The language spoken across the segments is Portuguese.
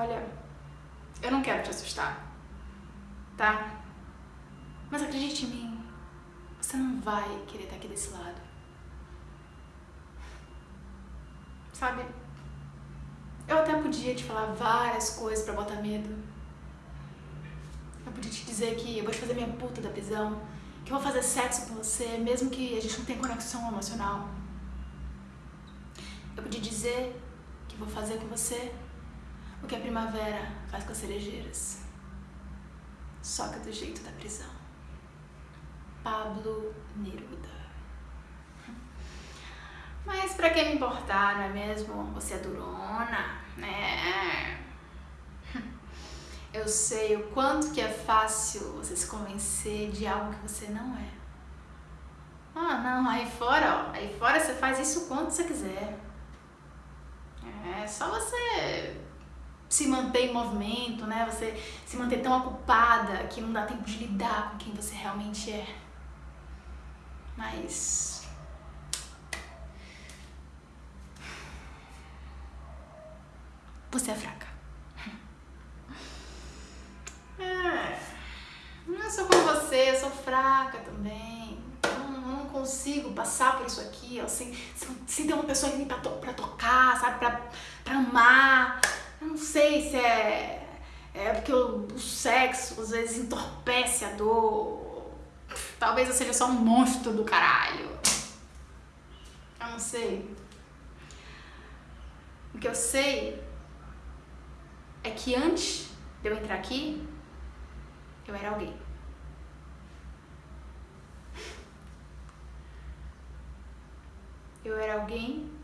Olha, eu não quero te assustar, tá? Mas acredite em mim, você não vai querer estar aqui desse lado. Sabe? Eu até podia te falar várias coisas pra botar medo. Eu podia te dizer que eu vou te fazer minha puta da prisão, que eu vou fazer sexo com você, mesmo que a gente não tenha conexão emocional. Eu podia dizer que vou fazer com você o que a primavera faz com as cerejeiras. Que do jeito da prisão. Pablo Neruda. Mas pra que me importar, não é mesmo? Você é durona, né? Eu sei o quanto que é fácil você se convencer de algo que você não é. Ah, não, aí fora, ó, aí fora você faz isso quanto você quiser. É só você se manter em movimento, né? Você se manter tão ocupada que não dá tempo de lidar com quem você realmente é. Mas você é fraca. É. Não sou como você, eu sou fraca também. Não, não consigo passar por isso aqui, ó, sem, ter uma pessoa ali pra, to pra tocar, sabe? Pra, pra amar. Eu não sei se é, é porque o, o sexo às vezes entorpece a dor. Talvez eu seja só um monstro do caralho. Eu não sei. O que eu sei é que antes de eu entrar aqui, eu era alguém. Eu era alguém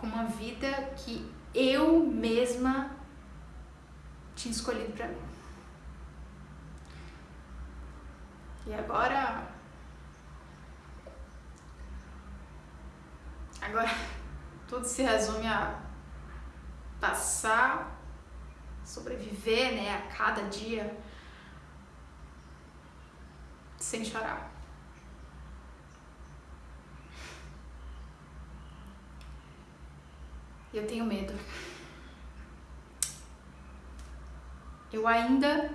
com uma vida que eu mesma tinha escolhido pra mim. E agora... Agora tudo se resume a passar, sobreviver, né, a cada dia sem chorar. Eu tenho medo. Eu ainda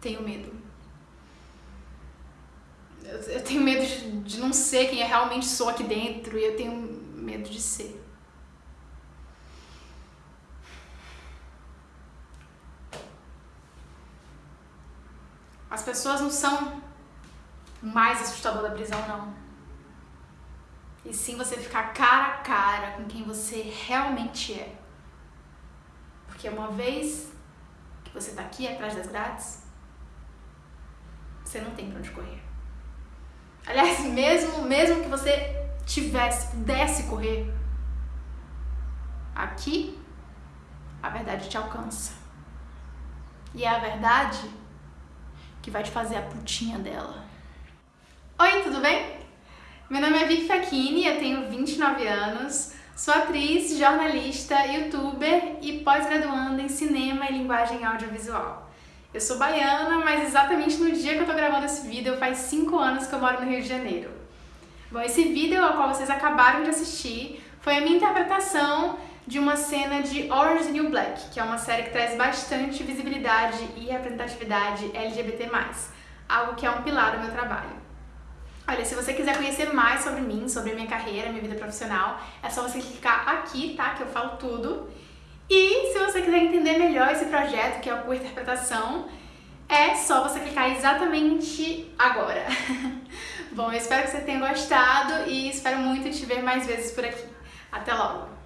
tenho medo. Eu, tenho medo de, de não ser quem eu realmente sou aqui dentro e eu tenho medo de ser. As pessoas não são mais assustador da prisão, não. E sim você ficar cara a cara com quem você realmente é. Porque uma vez que você tá aqui atrás das grades, você não tem pra onde correr. Aliás, mesmo, mesmo que você tivesse, pudesse correr, aqui a verdade te alcança. E é a verdade que vai te fazer a putinha dela. Oi, tudo bem? Meu nome é Vicky Facchini, eu tenho 29 anos, sou atriz, jornalista, youtuber e pós-graduanda em cinema e linguagem audiovisual. Eu sou baiana, mas exatamente no dia que eu tô gravando esse vídeo faz 5 anos que eu moro no Rio de Janeiro. Bom, esse vídeo ao qual vocês acabaram de assistir foi a minha interpretação de uma cena de Orange New Black, que é uma série que traz bastante visibilidade e representatividade LGBT+, algo que é um pilar do meu trabalho. Olha, se você quiser conhecer mais sobre mim, sobre minha carreira, minha vida profissional, é só você clicar aqui, tá? Que eu falo tudo. E se você quiser entender melhor esse projeto, que é o Curta Interpretação, é só você clicar exatamente agora. Bom, eu espero que você tenha gostado e espero muito te ver mais vezes por aqui. Até logo!